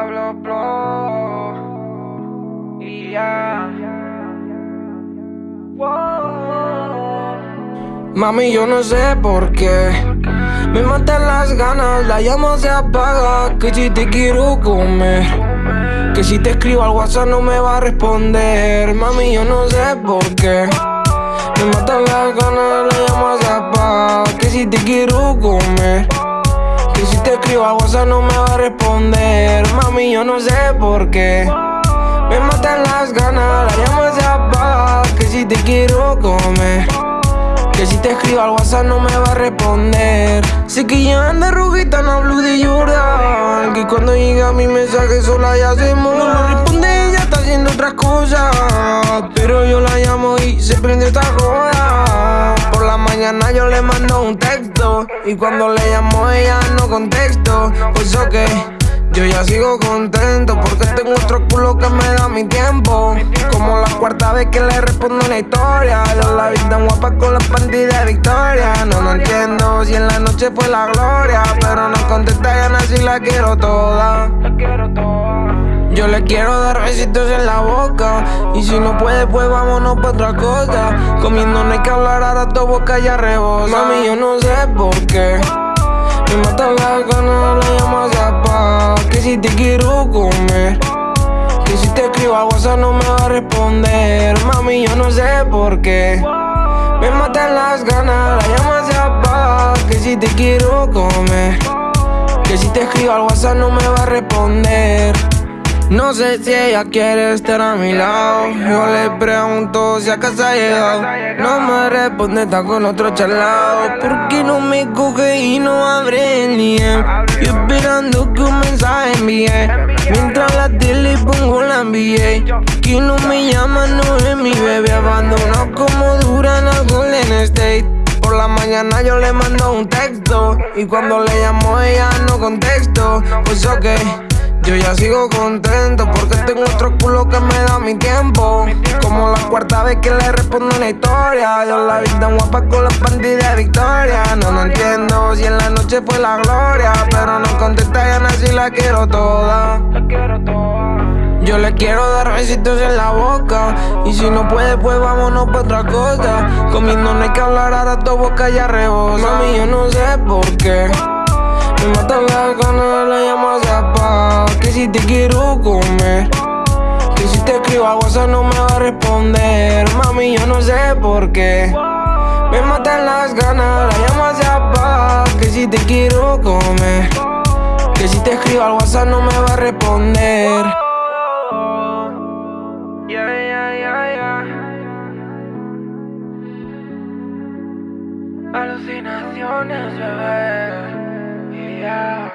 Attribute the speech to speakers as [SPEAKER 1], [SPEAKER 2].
[SPEAKER 1] Pablo Pro y ya. Mami, yo no sé por qué. Me matan las ganas, la llama se apaga. Que si te quiero comer. Que si te escribo al WhatsApp no me va a responder. Mami, yo no sé por qué. Me matan las ganas, la llama se apaga. Que si te quiero comer. Escribo al WhatsApp no me va a responder. Mami, yo no sé por qué. Me matan las ganas, la llama se apaga. Que si te quiero comer. Que si te escribo al WhatsApp no me va a responder. Sé que ya anda rubita, no hablo de llorar. Que cuando llega mi mensaje sola ya se muere. No responde, ella está haciendo otras cosas. Pero yo la llamo y se prende esta joda. La mañana yo le mando un texto. Y cuando le llamo ella no contesto. Pues ok. Yo ya sigo contento porque tengo otro culo que me da mi tiempo. Como la cuarta vez que le respondo una historia. Yo la vi tan guapa con la panty de Victoria. No, no entiendo si en la noche fue la gloria. Pero no contesta ya si la quiero toda. Yo le quiero dar besitos en la boca. Y si no puede, pues vámonos pa' otra cosa. Comiendo no hay que hablar, ahora tu boca ya rebosa. Mami, yo no sé por qué. Me matan las ganas, la llamas a paz Que si te quiero comer Que si te escribo al WhatsApp no me va a responder Mami, yo no sé por qué Me matan las ganas, la llamas a paz Que si te quiero comer Que si te escribo al WhatsApp no me va a responder no sé si ella quiere estar a mi lado. Yo le pregunto si acaso ha llegado. No me responde, está con otro chalado. ¿Por qué no me coge y no abre el DM? Yo esperando que un mensaje envíe. Mientras la tele pongo la NBA Que no me llama, no es mi bebé. Abandonado como duran al Golden State. Por la mañana yo le mando un texto. Y cuando le llamo ella no contesto Pues ok yo ya sigo contento porque tengo otro culo que me da mi tiempo. Como la cuarta vez que le respondo una historia. Yo la vi tan guapa con la panty de Victoria. No, no entiendo si en la noche fue la gloria. Pero no contesta ya si la quiero toda. Yo le quiero dar besitos en la boca Y si no puede, pues vámonos pa' otra cosa Comiendo no hay que hablar, ahora tu boca ya rebosa Mami, yo no sé por qué me matan las ganas, si te quiero comer. Que si te escribo a WhatsApp no me va a responder. Mami, yo no sé por qué. Me matan las ganas, la llamas a paz Que si te quiero comer. Que si te escribo al WhatsApp no me va a responder. Alucinaciones, bebé. Yeah.